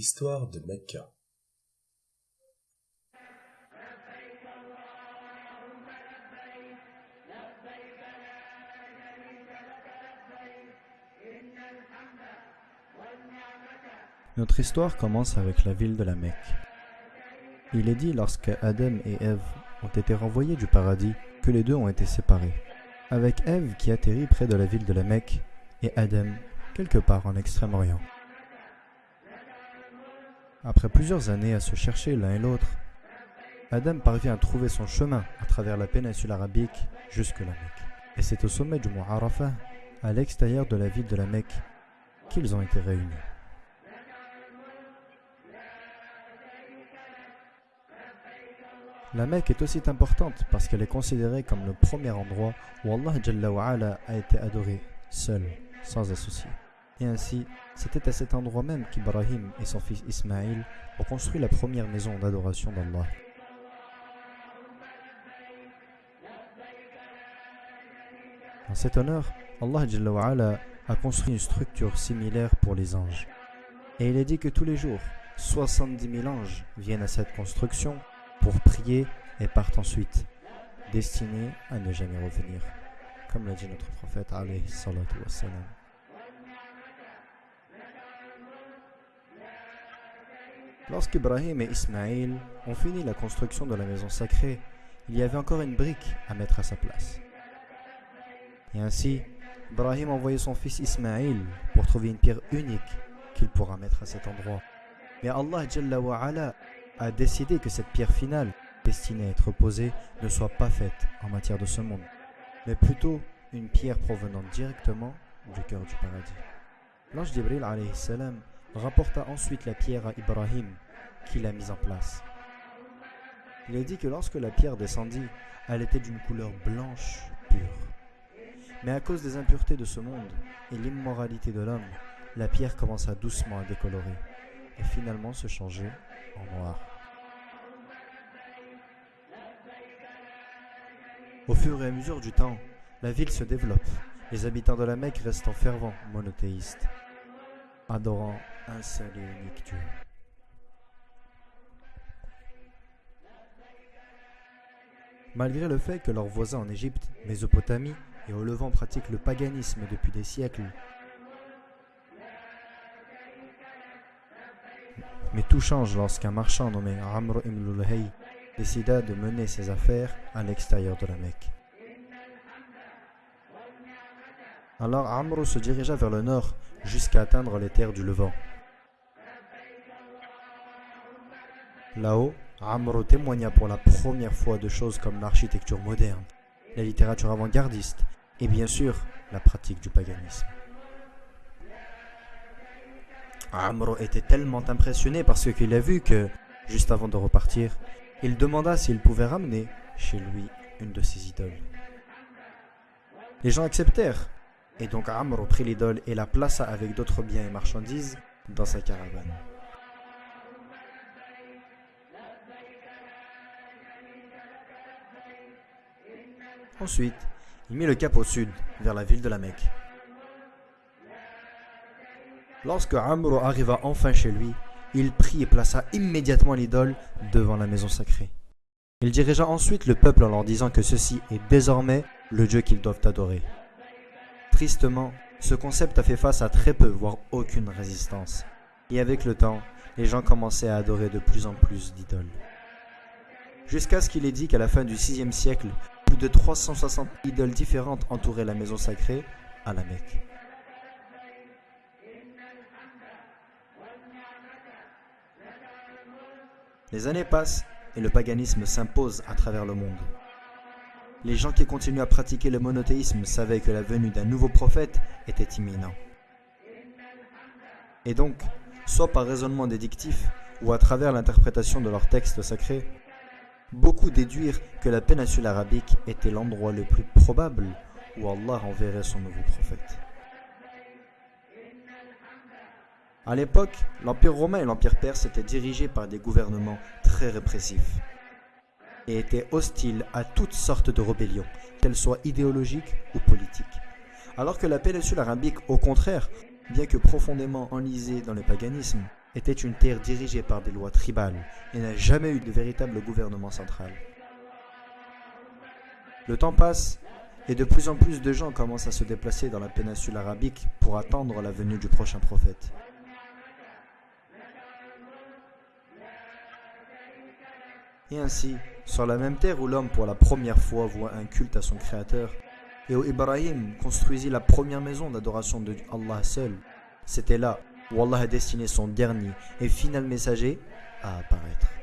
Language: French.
L'histoire de Mecca. Notre histoire commence avec la ville de la Mecque. Il est dit lorsque Adam et Ève ont été renvoyés du paradis que les deux ont été séparés, avec Ève qui atterrit près de la ville de la Mecque et Adam quelque part en Extrême-Orient. Après plusieurs années à se chercher l'un et l'autre, Adam parvient à trouver son chemin à travers la péninsule arabique jusque la Mecque. Et c'est au sommet du mont Arafah, à l'extérieur de la ville de la Mecque, qu'ils ont été réunis. La Mecque est aussi importante parce qu'elle est considérée comme le premier endroit où Allah a été adoré, seul, sans associé. Et ainsi, c'était à cet endroit même qu'Ibrahim et son fils Ismaïl ont construit la première maison d'adoration d'Allah. En cet honneur, Allah a construit une structure similaire pour les anges. Et il est dit que tous les jours, 70 000 anges viennent à cette construction pour prier et partent ensuite, destinés à ne jamais revenir, comme l'a dit notre prophète alayhi salatu wassalam. Lorsqu'Ibrahim et Ismaïl ont fini la construction de la maison sacrée, il y avait encore une brique à mettre à sa place. Et ainsi, Ibrahim a envoyé son fils Ismaïl pour trouver une pierre unique qu'il pourra mettre à cet endroit. Mais Allah Jalla wa ala a décidé que cette pierre finale, destinée à être posée, ne soit pas faite en matière de ce monde, mais plutôt une pierre provenant directement du cœur du paradis. L'ange d'Ibril salam rapporta ensuite la pierre à Ibrahim, qui l'a mise en place. Il est dit que lorsque la pierre descendit, elle était d'une couleur blanche pure. Mais à cause des impuretés de ce monde et l'immoralité de l'homme, la pierre commença doucement à décolorer et finalement se changer en noir. Au fur et à mesure du temps, la ville se développe. Les habitants de la Mecque restent fervents monothéistes, adorant un et. Malgré le fait que leurs voisins en Égypte, Mésopotamie et au Levant pratiquent le paganisme depuis des siècles, mais tout change lorsqu'un marchand nommé Amr ibn décida de mener ses affaires à l'extérieur de la Mecque. Alors Amr se dirigea vers le nord jusqu'à atteindre les terres du Levant. Là-haut, Amr témoigna pour la première fois de choses comme l'architecture moderne, la littérature avant-gardiste et bien sûr la pratique du paganisme. Amr était tellement impressionné par ce qu'il a vu que, juste avant de repartir, il demanda s'il pouvait ramener chez lui une de ses idoles. Les gens acceptèrent, et donc Amr prit l'idole et la plaça avec d'autres biens et marchandises dans sa caravane. Ensuite, il mit le cap au sud, vers la ville de la Mecque. Lorsque Amr arriva enfin chez lui, il prit et plaça immédiatement l'idole devant la maison sacrée. Il dirigea ensuite le peuple en leur disant que ceci est désormais le Dieu qu'ils doivent adorer. Tristement, ce concept a fait face à très peu, voire aucune résistance. Et avec le temps, les gens commençaient à adorer de plus en plus d'idoles. Jusqu'à ce qu'il ait dit qu'à la fin du VIe siècle, plus de 360 idoles différentes entouraient la maison sacrée à la Mecque. Les années passent et le paganisme s'impose à travers le monde. Les gens qui continuent à pratiquer le monothéisme savaient que la venue d'un nouveau prophète était imminent. Et donc, soit par raisonnement dédictif ou à travers l'interprétation de leurs textes sacrés, beaucoup déduirent que la péninsule arabique était l'endroit le plus probable où Allah enverrait son nouveau prophète. À l'époque, l'Empire romain et l'Empire perse étaient dirigés par des gouvernements très répressifs et étaient hostiles à toutes sortes de rébellions, qu'elles soient idéologiques ou politiques. Alors que la péninsule arabique, au contraire, bien que profondément enlisée dans le paganisme, était une terre dirigée par des lois tribales et n'a jamais eu de véritable gouvernement central. Le temps passe et de plus en plus de gens commencent à se déplacer dans la péninsule arabique pour attendre la venue du prochain prophète. Et ainsi, sur la même terre où l'homme pour la première fois voit un culte à son créateur, et où Ibrahim construisit la première maison d'adoration de Allah seul, c'était là où Allah a destiné son dernier et final messager à apparaître.